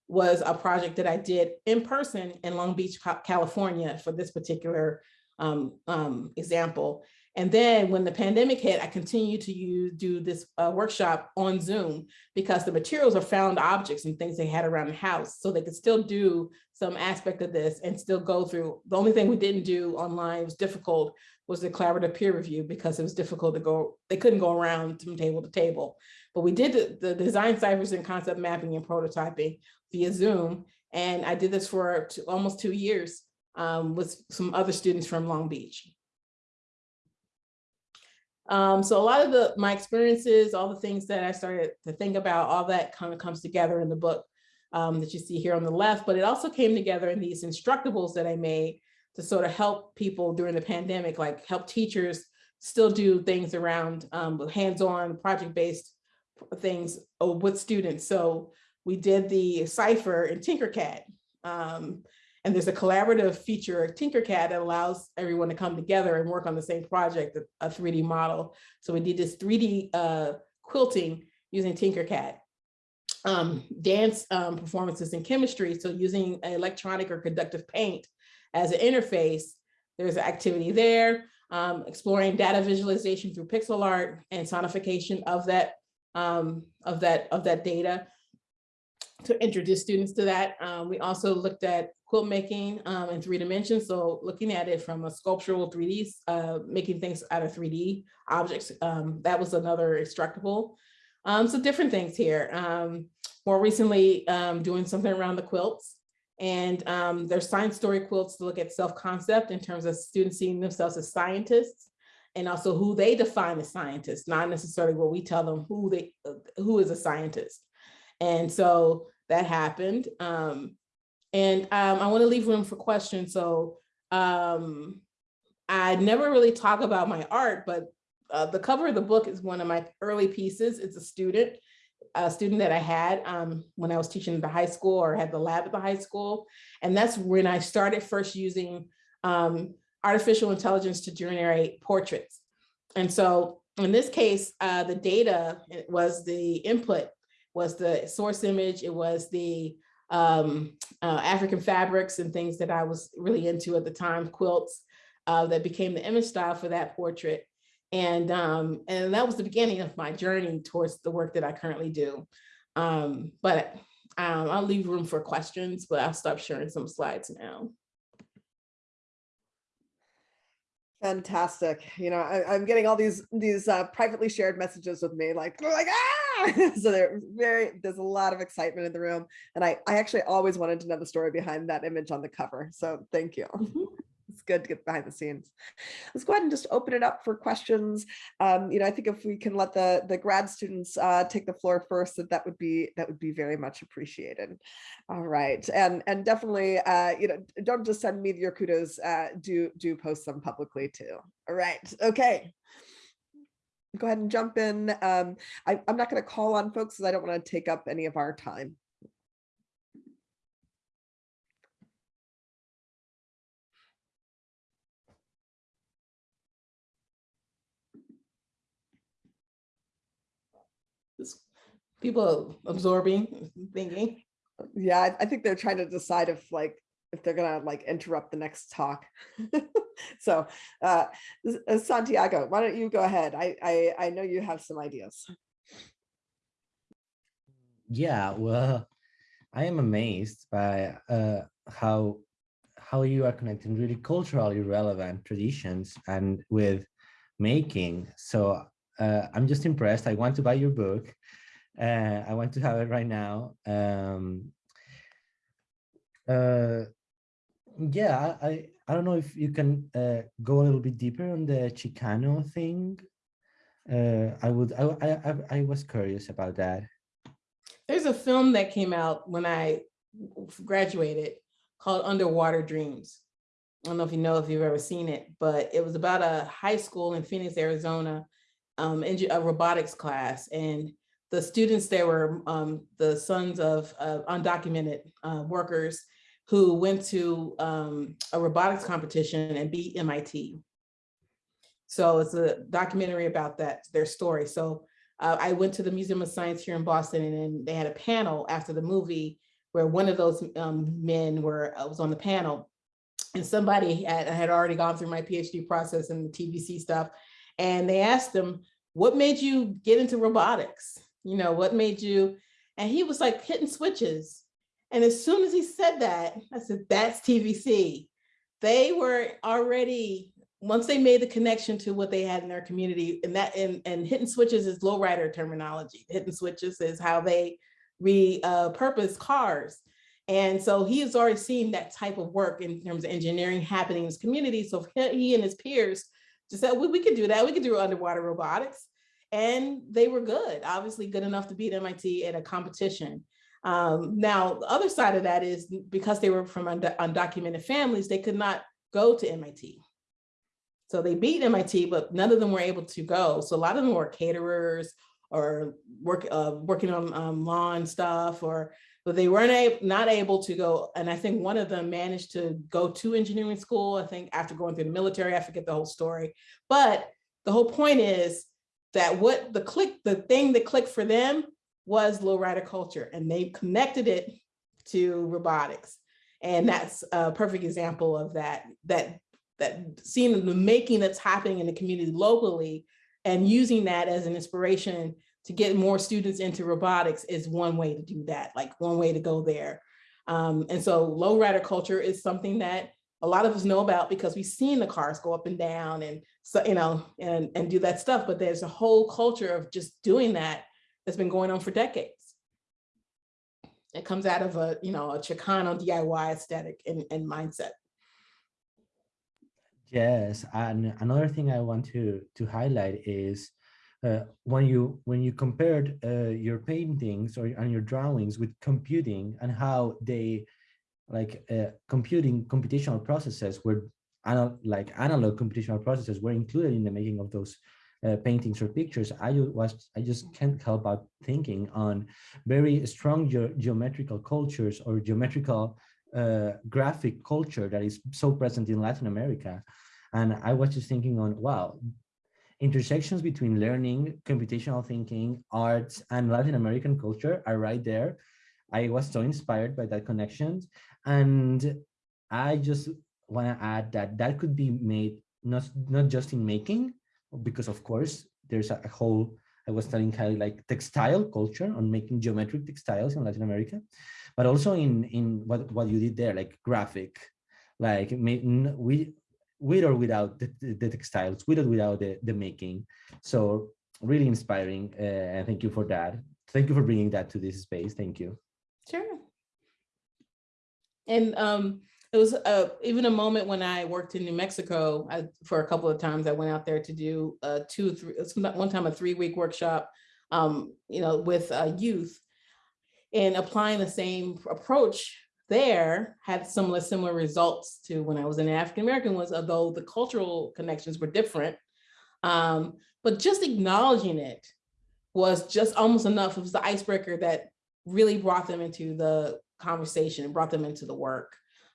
was a project that I did in person in Long Beach, California for this particular um, um, example. And then when the pandemic hit, I continued to use, do this uh, workshop on Zoom because the materials are found objects and things they had around the house. So they could still do some aspect of this and still go through. The only thing we didn't do online was difficult was the collaborative peer review because it was difficult to go, they couldn't go around from table to table. But we did the, the design ciphers and concept mapping and prototyping via Zoom. And I did this for two, almost two years um, with some other students from Long Beach. Um, so a lot of the my experiences, all the things that I started to think about, all that kind of comes together in the book um, that you see here on the left, but it also came together in these instructables that I made to sort of help people during the pandemic, like help teachers still do things around um, hands-on project-based things uh, with students. So we did the cipher in Tinkercad. Um, and there's a collaborative feature of Tinkercad that allows everyone to come together and work on the same project, a 3D model. So we did this 3D uh, quilting using Tinkercad. Um, dance um, performances in chemistry, so using electronic or conductive paint as an interface, there's an activity there. Um, exploring data visualization through pixel art and sonification of that um, of that of that data to introduce students to that. Um, we also looked at quilt making um, in three dimensions. So looking at it from a sculptural 3D, uh, making things out of 3D objects. Um, that was another instructable. Um, so different things here. Um, more recently, um, doing something around the quilts. And there's science story quilts to look at self-concept in terms of students seeing themselves as scientists and also who they define as scientists, not necessarily what we tell them who they who is a scientist. And so that happened. Um, And um, I want to leave room for questions. So um, I never really talk about my art, but uh, the cover of the book is one of my early pieces. It's a student, a student that I had um, when I was teaching at the high school or had the lab at the high school. And that's when I started first using um, artificial intelligence to generate portraits. And so in this case, uh, the data was the input, was the source image, it was the um, uh, African fabrics and things that I was really into at the time, quilts, uh, that became the image style for that portrait. And, um, and that was the beginning of my journey towards the work that I currently do. Um, but um, I'll leave room for questions, but I'll stop sharing some slides now. Fantastic. You know, I, am getting all these these uh, privately shared messages with me, like like ah. so they're very. There's a lot of excitement in the room, and I I actually always wanted to know the story behind that image on the cover. So thank you. Mm -hmm it's good to get behind the scenes. Let's go ahead and just open it up for questions. Um, you know, I think if we can let the the grad students uh, take the floor first, that that would be that would be very much appreciated. All right, and and definitely, uh, you know, don't just send me your kudos. Uh, do do post them publicly too. All right, okay go ahead and jump in. Um, I, am not going to call on folks because I don't want to take up any of our time. people absorbing, thinking. Yeah, I, I think they're trying to decide if like if they're gonna like interrupt the next talk. so uh, uh, Santiago, why don't you go ahead? I, I I know you have some ideas. Yeah, well, I am amazed by uh, how how you are connecting really culturally relevant traditions and with making. So uh, I'm just impressed. I want to buy your book. Uh, I want to have it right now. Um, uh, yeah, I, I don't know if you can uh, go a little bit deeper on the Chicano thing. Uh, I would, I, I, I was curious about that. There's a film that came out when I graduated called Underwater Dreams. I don't know if you know if you've ever seen it, but it was about a high school in Phoenix, Arizona, um, a robotics class. And the students there were um, the sons of uh, undocumented uh, workers who went to um, a robotics competition and beat MIT. So it's a documentary about that, their story. So uh, I went to the Museum of Science here in Boston and then they had a panel after the movie where one of those um, men were uh, was on the panel and somebody had, had already gone through my PhD process and the TVC stuff. And they asked him, what made you get into robotics? you know, what made you? And he was like hitting switches. And as soon as he said that, I said, that's TVC. They were already, once they made the connection to what they had in their community and that, and, and hitting switches is lowrider terminology. Hitting switches is how they repurpose uh, cars. And so he has already seen that type of work in terms of engineering happening in his community. So he and his peers just said, well, we could do that. We could do underwater robotics and they were good, obviously good enough to beat MIT at a competition. Um, now, the other side of that is because they were from undocumented families, they could not go to MIT. So they beat MIT, but none of them were able to go. So a lot of them were caterers or work, uh, working on um, lawn stuff, or but they weren't able, not able to go. And I think one of them managed to go to engineering school. I think after going through the military, I forget the whole story. But the whole point is that what the click, the thing that clicked for them was lowrider culture and they connected it to robotics. And that's a perfect example of that, that, that seeing the making that's happening in the community locally and using that as an inspiration to get more students into robotics is one way to do that, like one way to go there. Um, and so lowrider culture is something that a lot of us know about because we've seen the cars go up and down and so you know and and do that stuff but there's a whole culture of just doing that that's been going on for decades. It comes out of a you know a chicano diy aesthetic and, and mindset. Yes and another thing i want to to highlight is uh, when you when you compared uh, your paintings or and your drawings with computing and how they like uh, computing computational processes were anal like analog computational processes were included in the making of those uh, paintings or pictures, I was I just can't help but thinking on very strong ge- geometrical cultures or geometrical uh, graphic culture that is so present in Latin America. And I was just thinking on, wow, intersections between learning, computational thinking, arts, and Latin American culture are right there. I was so inspired by that connection. And I just want to add that that could be made not, not just in making, because of course there's a, whole, I was kind of like textile culture on making geometric textiles in Latin America, but also in, in what, what you did there, like graphic, like we, with or without the, the, the textiles, with or without the, the making. So really inspiring. Uh, and thank you for that. Thank you for bringing that to this space. Thank you. Sure. And um, it was uh, even a moment when I worked in New Mexico I, for a couple of times. I went out there to do uh, two, three, not- one time a three week workshop, um, you know, with uh, youth. And applying the same approach there had similar similar results to when I was in African American ones, although the cultural connections were different. Um, but just acknowledging it was just almost enough. It was the icebreaker that really brought them into the conversation and brought them into the work.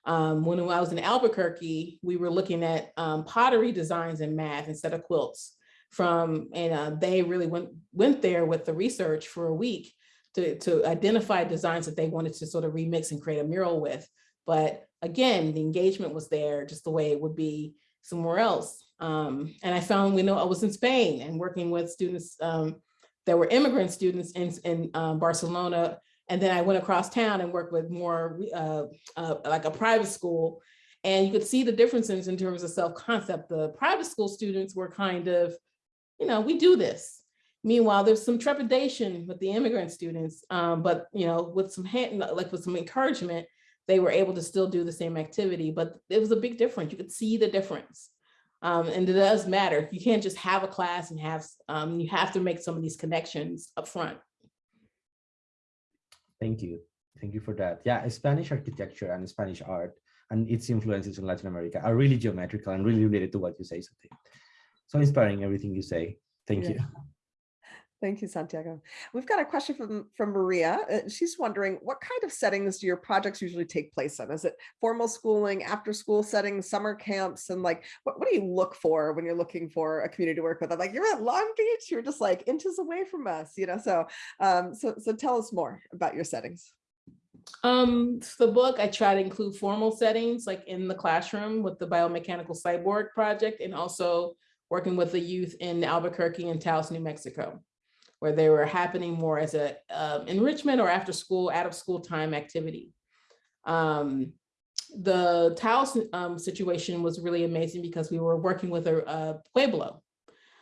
Um, when I was in Albuquerque, we were looking at um, pottery designs in math instead of quilts from, and uh, they really went, went there with the research for a week to, to identify designs that they wanted to sort of remix and create a mural with. But again, the engagement was there just the way it would be somewhere else. Um, and I found, we know I was in Spain and working with students um, that were immigrant students in, in um, Barcelona. And then I went across town and worked with more uh, uh, like a private school. And you could see the differences in terms of self-concept. The private school students were kind of, you know, we do this. Meanwhile, there's some trepidation with the immigrant students, um, but you know, with some hand, like with some encouragement, they were able to still do the same activity, but it was a big difference. You could see the difference. Um, and it does matter. You can't just have a class and have, um, you have to make some of these connections up front. Thank you. Thank you for that. Yeah, Spanish architecture and Spanish art and its influences in Latin America are really geometrical and really related to what you say. So inspiring everything you say. Thank Yeah. you. Thank you, Santiago. We've got a question from, from Maria. Uh, She's wondering, what kind of settings do your projects usually take place in? Is it formal schooling, after school settings, summer camps? And like, what, what do you look for when you're looking for a community to work with? I'm like, you're at Long Beach, you're just like inches away from us, you know? So, um, so, so tell us more about your settings. Um, the book, I try to include formal settings like in the classroom with the biomechanical cyborg project and also working with the youth in Albuquerque and Taos, New Mexico, where they were happening more as a um, enrichment or after school, out of school time activity. Um, the Taos um, situation was really amazing because we were working with a, a Pueblo.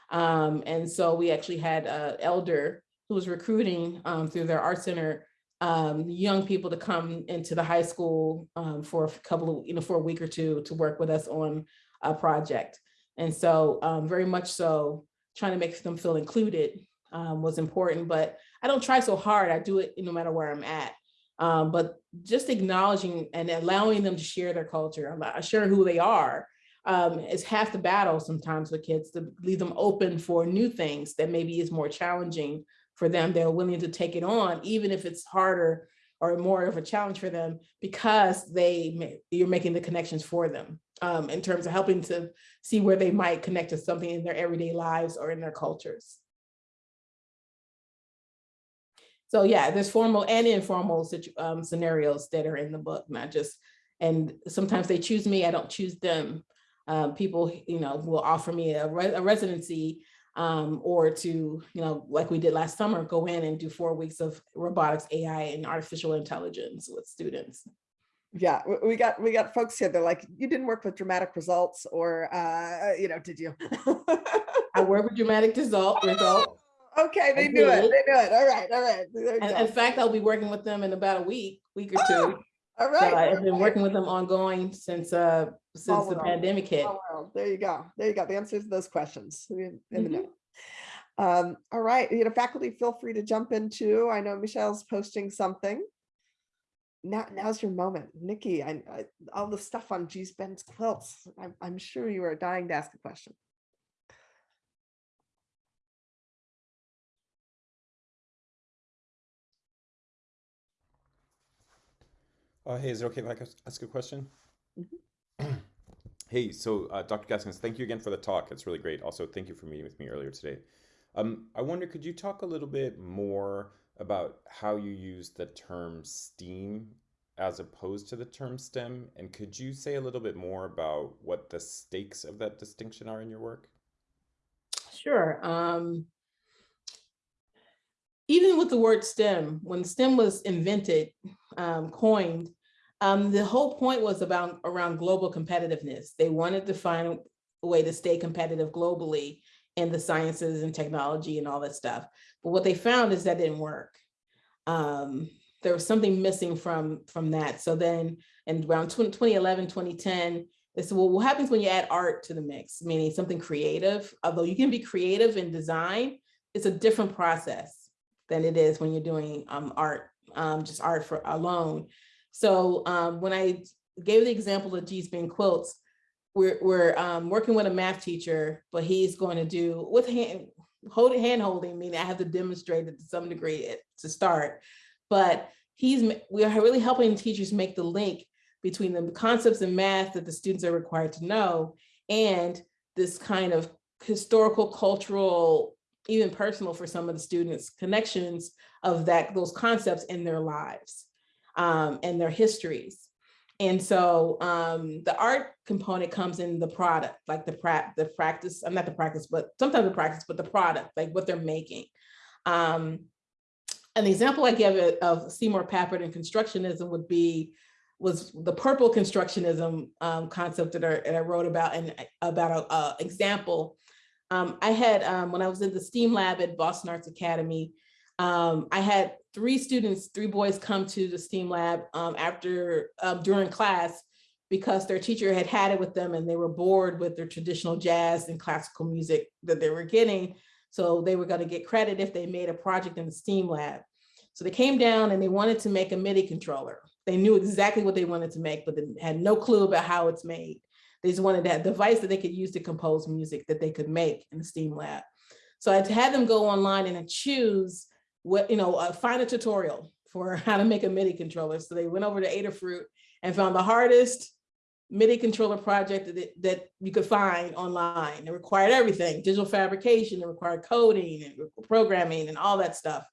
Um, and so we actually had an elder who was recruiting um, through their art center um, young people to come into the high school for a couple of, you know, for a week or two to work with us on a project. And so very much so trying to make them feel included um, was important, but I don't try so hard. I do it no matter where I'm at. Um, but just acknowledging and allowing them to share their culture, share who they are, um, is half the battle sometimes with kids to leave them open for new things that maybe is more challenging for them. They're willing to take it on, even if it's harder or more of a challenge for them because they you're making the connections for them um, in terms of helping to see where they might connect to something in their everyday lives or in their cultures. So yeah, there's formal and informal um, scenarios that are in the book, not just, and sometimes they choose me, I don't choose them. Um, people, you know, will offer me a, re- a residency um, or to, you know, like we did last summer, go in and do four weeks of robotics, AI, and artificial intelligence with students. Yeah, we- got, we got folks here. They're like, you didn't work with dramatic results or, uh, you know, did you? I work with dramatic result, result. Okay, they do it. They do it. All right, all right. In fact, I'll be working with them in about a week, week or two. All right. So. I've been all right. working with them ongoing since, uh, since the world. pandemic hit. There you go. There you go. The answers to those questions in in the Mhm. know. Um, all right, you know, faculty, feel free to jump in too. I know Michelle's posting something. now, now's your moment. Nikki, I, I, all the stuff on Gee's Bend's quilts. I'm, I'm sure you are dying to ask a question. Uh, hey, is it okay if I ask- a question? Mhm. Hey, so uh, Dr. Gaskins, thank you again for the talk. It's really great. Also, thank you for meeting with me earlier today. Um, I wonder, could you talk a little bit more about how you use the term STEAM as opposed to the term STEM? And could you say a little bit more about what the stakes of that distinction are in your work? Sure. Um, even with the word STEM, when STEM was invented, um, coined, um, the whole point was about around global competitiveness. They wanted to find a way to stay competitive globally in the sciences and technology and all that stuff. But what they found is that didn't work. Um, there was something missing from from that. So then, in around 20, 2011, 2010, they said, well, what happens when you add art to the mix, meaning something creative? Although you can be creative in design, it's a different process than it is when you're doing um, art, um, just art for alone. So um, when I gave the example of Gee's Bend quilts, we're, we're um, working with a math teacher, but he's going to do with hand, holding, hand holding, meaning I have to demonstrate it to some degree to start. But he's, we are really helping teachers make the link between the concepts in math that the students are required to know and this kind of historical, cultural, even personal for some of the students, connections of that, those concepts in their lives um, and their histories. And so um, the art component comes in the product, like the pra the practice, uh, not the practice, but sometimes the practice, but the product, like what they're making. Um, an example I give of Seymour Papert and constructionism would be was the purple constructionism um, concept that I, that I wrote about and about a, example. Um, I had um, when I was in the STEAM lab at Boston Arts Academy, um, I had three students, three boys come to the STEAM lab um, after um, during class because their teacher had had it with them and they were bored with their traditional jazz and classical music that they were getting. So they were going to get credit if they made a project in the STEAM lab. So they came down and they wanted to make a MIDI controller. They knew exactly what they wanted to make, but they had no clue about how it's made. They just wanted that device that they could use to compose music that they could make in the STEAM lab. So I had them go online and choose what, you know, uh, find a tutorial for how to make a MIDI controller. So they went over to Adafruit and found the hardest MIDI controller project that, that you could find online. It required everything, digital fabrication, it required coding and programming and all that stuff.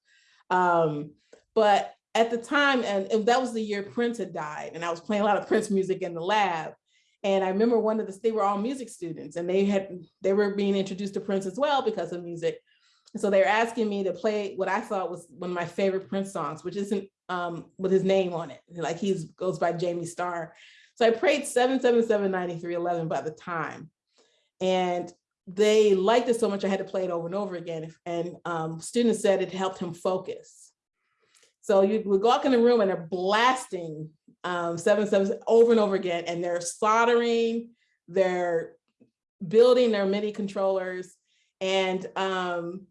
Um, but at the time, and, and that was the year Prince had died, and I was playing a lot of Prince music in the lab. And I remember one of the, they were all music students and they had, they were being introduced to Prince as well because of music. So they were asking me to play what I thought was one of my favorite Prince songs, which isn't um, with his name on it. Like he goes by Jamie Starr. So I prayed 7779311 by the time. And they liked it so much I had to play it over and over again. And um, students said it helped him focus. So you would walk in the room and they're blasting um, over and over again, and they're soldering, they're building their MIDI controllers, and um,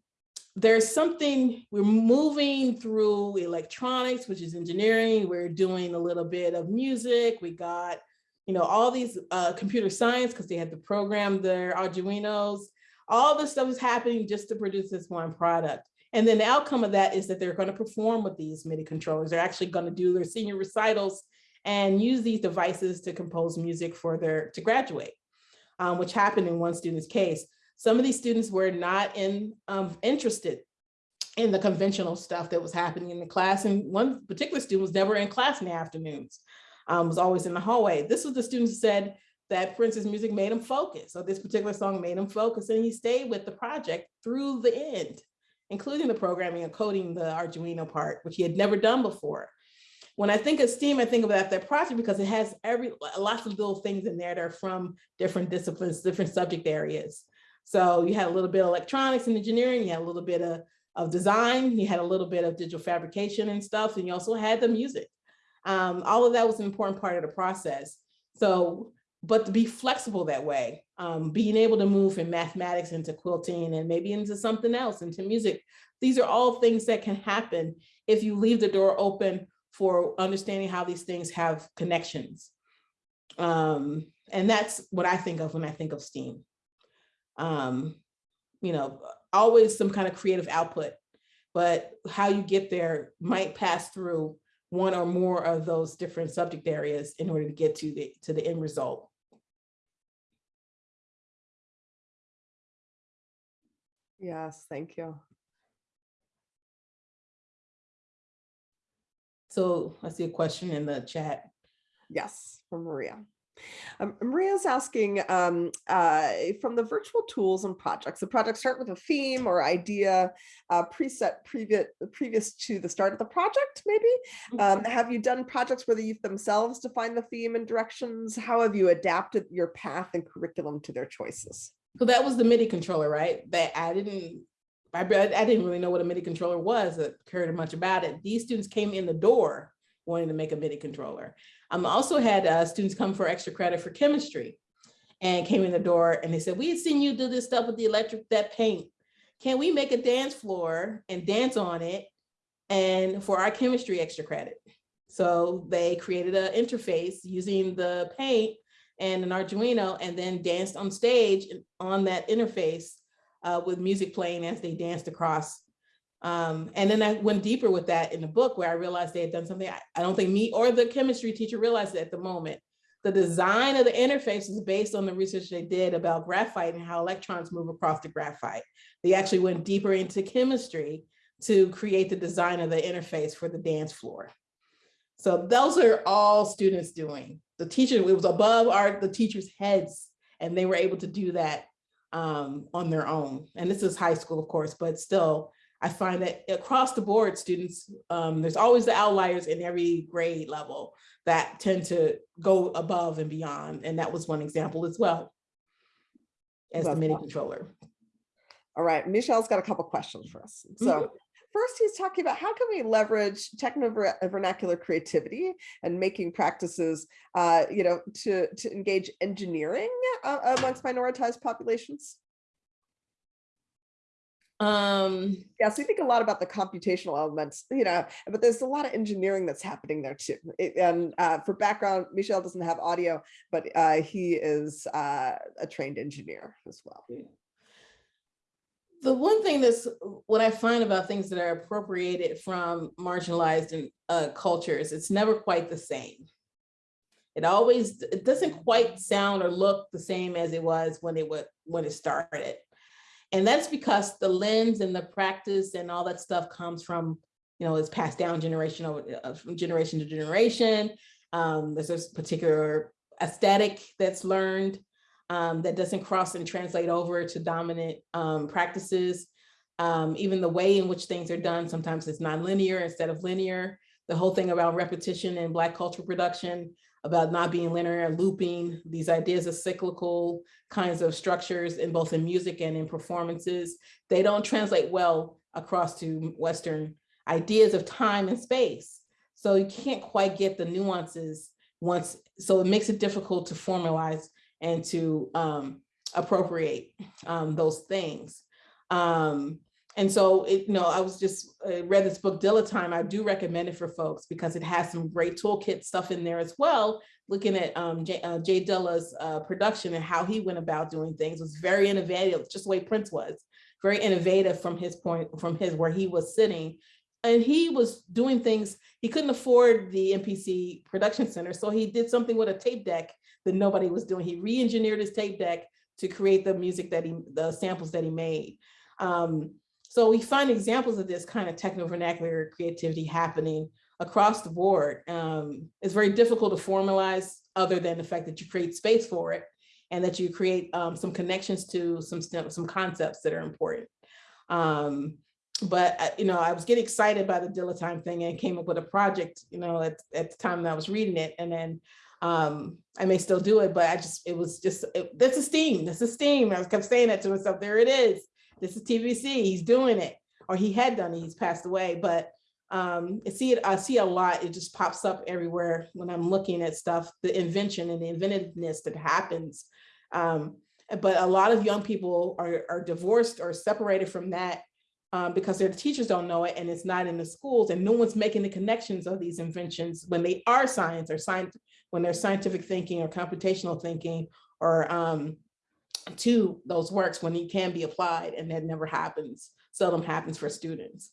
there's something we're moving through electronics, which is engineering. We're doing a little bit of music. We got, you know, all these uh, computer science because they had to program their Arduinos. All this stuff is happening just to produce this one product. And then the outcome of that is that they're going to perform with these MIDI controllers. They're actually going to do their senior recitals and use these devices to compose music for their to graduate, um, which happened in one student's case. Some of these students were not in um, interested in the conventional stuff that was happening in the class. And one particular student was never in class in the afternoons, um, was always in the hallway. This was the student who said that Prince's music made him focus. So this particular song made him focus and he stayed with the project through the end, including the programming and coding the Arduino part, which he had never done before. When I think of STEAM, I think that, that project because it has every lots of little things in there that are from different disciplines, different subject areas. So you had a little bit of electronics and engineering, you had a little bit of, of design, you had a little bit of digital fabrication and stuff, and you also had the music. Um, all of that was an important part of the process. So, but to be flexible that way, um, being able to move from mathematics into quilting and maybe into something else, into music, these are all things that can happen if you leave the door open for understanding how these things have connections. Um, and that's what I think of when I think of STEAM. Um, you know, always some kind of creative output, but how you get there might pass through one or more of those different subject areas in order to get to the to the end result. Yes, thank you. So I see a question in the chat. Yes, from Maria. Um, Maria's asking um, uh, from the virtual tools and projects, the projects start with a theme or idea uh, preset previous previous to the start of the project, maybe? Um, have you done projects where the youth themselves define the theme and directions? How have you adapted your path and curriculum to their choices? So that was the MIDI controller, right? That I didn't, I, I didn't really know what a MIDI controller was, I cared much about it. These students came in the door wanting to make a MIDI controller. Um, also had uh, students come for extra credit for chemistry and came in the door and they said, we had seen you do this stuff with the electric, that paint. Can we make a dance floor and dance on it and for our chemistry extra credit? So they created an interface using the paint and an Arduino and then danced on stage on that interface uh, with music playing as they danced across. Um, and then I went deeper with that in the book where I realized they had done something I, I don't think me or the chemistry teacher realized it at the moment. The design of the interface is based on the research they did about graphite and how electrons move across the graphite. They actually went deeper into chemistry to create the design of the interface for the dance floor. So those are all students doing. The teacher, it was above our the teachers' heads, and they were able to do that um, on their own. And this is high school, of course, but still, I find that across the board, students, um, there's always the outliers in every grade level that tend to go above and beyond. And that was one example as well as the MIDI controller. All right, Michelle's got a couple questions for us. So first he's talking about how can we leverage techno-vernacular creativity and making practices, uh, you know, to, to engage engineering uh, amongst minoritized populations? Um, so we think a lot about the computational elements, you know, but there's a lot of engineering that's happening there too. It- and uh, for background, Michelle doesn't have audio, but uh, he is uh, a trained engineer as well. the one thing that's what I find about things that are appropriated from marginalized and uh, cultures, it's never quite the same. It always, it doesn't quite sound or look the same as it was when it would, when it started. And that's because the lens and the practice and all that stuff comes from, you know, it's passed down generation over uh, from generation to generation. Um, there's this particular aesthetic that's learned um, that doesn't cross and translate over to dominant um, practices. Um, even the way in which things are done, sometimes it's nonlinear instead of linear. The whole thing about repetition in Black cultural production, about not being linear, looping, these ideas of cyclical kinds of structures in both in music and in performances, they don't translate well across to Western ideas of time and space. So you can't quite get the nuances once, so it makes it difficult to formalize and to um, appropriate um, those things. Um, and so, it, you know, I was just uh, read this book, Dilla Time. I do recommend it for folks because it has some great toolkit stuff in there as well. Looking at um, Jay, uh, Jay Dilla's uh, production and how he went about doing things was very innovative, just the way Prince was, very innovative from his point, from his where he was sitting. And he was doing things, he couldn't afford the MPC production center. So he did something with a tape deck that nobody was doing. He re-engineered his tape deck to create the music that he, the samples that he made. Um, so we find examples of this kind of techno vernacular creativity happening across the board. Um, it's very difficult to formalize other than the fact that you create space for it and that you create um, some connections to some, some concepts that are important. Um, but uh, you know, I was getting excited by the Dillatime thing and came up with a project, you know, at, at the time that I was reading it. And then um, I may still do it, but I just, it was just, it, this is steam, this is steam. I kept saying that to myself, there it is. This is TVC, he's doing it, or he had done it, he's passed away, but um, I see it, I see a lot, it just pops up everywhere when I'm looking at stuff, the invention and the inventiveness that happens. Um, but a lot of young people are, are divorced or separated from that um, because their teachers don't know it and it's not in the schools and no one's making the connections of these inventions when they are science or science, when they're scientific thinking or computational thinking or um, to those works when it can be applied and that never happens, seldom happens for students.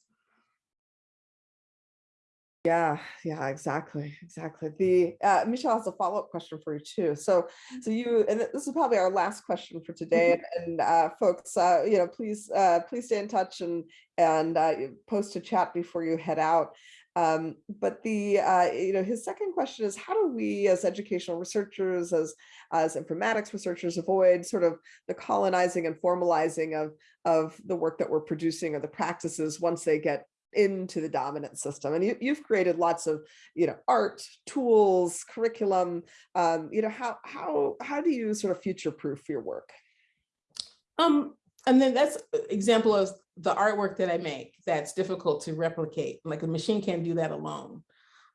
Yeah, yeah, exactly, exactly. The uh, Michelle has a follow-up question for you too. So, so you, and this is probably our last question for today. And, and uh, folks, uh, you know, please, uh, please stay in touch and and uh, post a chat before you head out. Um, but the, uh, you know, his second question is, how do we, as educational researchers, as as informatics researchers, avoid sort of the colonizing and formalizing of of the work that we're producing or the practices once they get into the dominant system and you, you've created lots of you know art tools curriculum um you know how how how do you sort of future proof your work Um, and then that's example of the artwork that I make that's difficult to replicate. Like a machine can't do that alone.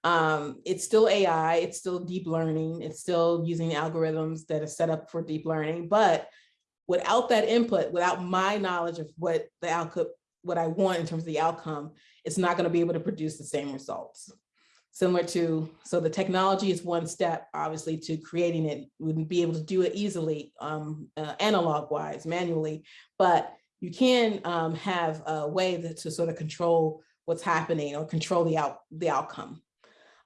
Um, it's still AI, it's still deep learning, it's still using algorithms that are set up for deep learning, but without that input, without my knowledge of what the output, what I want in terms of the outcome, it's not gonna be able to produce the same results. Similar to, so the technology is one step, obviously, to creating it. Wouldn't be able to do it easily, um, uh, analog wise, manually, but you can um, have a way that, to sort of control what's happening or control the out the outcome.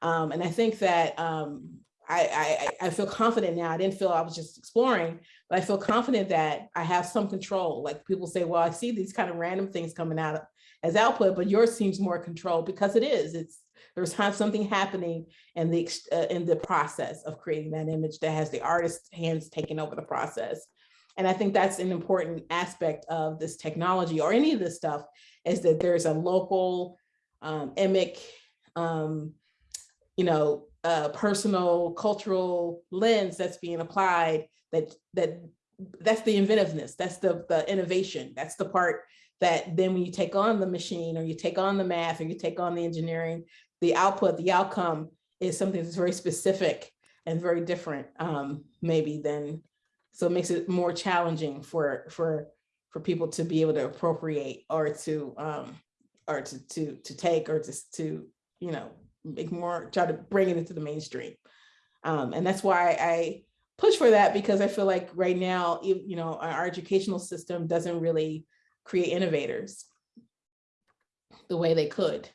Um, and I think that um, I, I, I feel confident now. I didn't feel I was just exploring, but I feel confident that I have some control. Like people say, well, I see these kind of random things coming out as output, but yours seems more controlled because it is. It's there's something happening in the uh, in the process of creating that image that has the artist's hands taking over the process. And I think that's an important aspect of this technology or any of this stuff is that there's a local um, emic, um, you know, uh, personal cultural lens that's being applied that that that's the inventiveness that's the the innovation that's the part that then when you take on the machine or you take on the math or you take on the engineering the output the outcome is something that's very specific and very different um, maybe than so it makes it more challenging for for for people to be able to appropriate or to um, or to to to take or to to you know make more, try to bring it into the mainstream. Um, and that's why I push for that because I feel like right now, you know, our educational system doesn't really create innovators the way they could.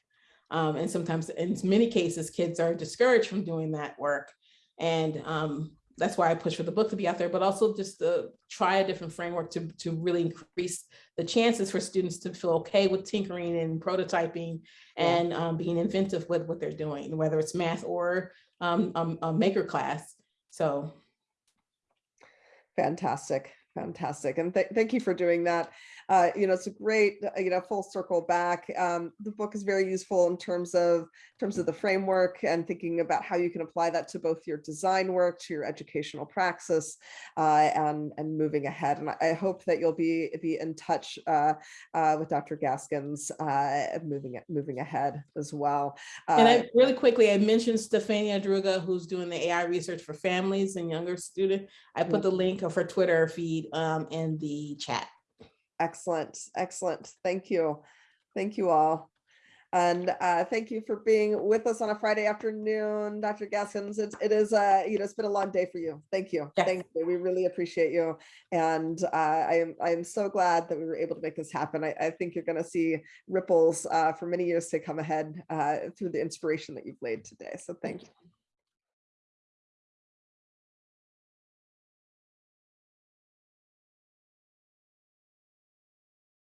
Um, and sometimes in many cases, kids are discouraged from doing that work. And um, that's why I push for the book to be out there, but also just to try a different framework to, to really increase the chances for students to feel okay with tinkering and prototyping and um, being inventive with what they're doing, whether it's math or um, um, a maker class. So. Fantastic, fantastic. And th thank you for doing that uh, you know, it's a great, uh, you know, full circle back. Um, the book is very useful in terms of in terms of the framework and thinking about how you can apply that to both your design work, to your educational praxis, uh, and and moving ahead. And I hope that you'll be be in touch uh, uh, with Dr. Gaskins uh, moving moving ahead as well. and I really quickly, I mentioned Stefania Druga, who's doing the AI research for families and younger students. I put the link of her Twitter feed um, in the chat. Excellent, excellent. Thank you. Thank you all. And uh, thank you for being with us on a Friday afternoon, Dr. Gaskins. It's, it is, uh, you know, it's been a long day for you. Thank you. Yes. Thank you. We really appreciate you. And uh, I am I am so glad that we were able to make this happen. I, I think you're going to see ripples uh, for many years to come ahead uh, through the inspiration that you've laid today. So thank you.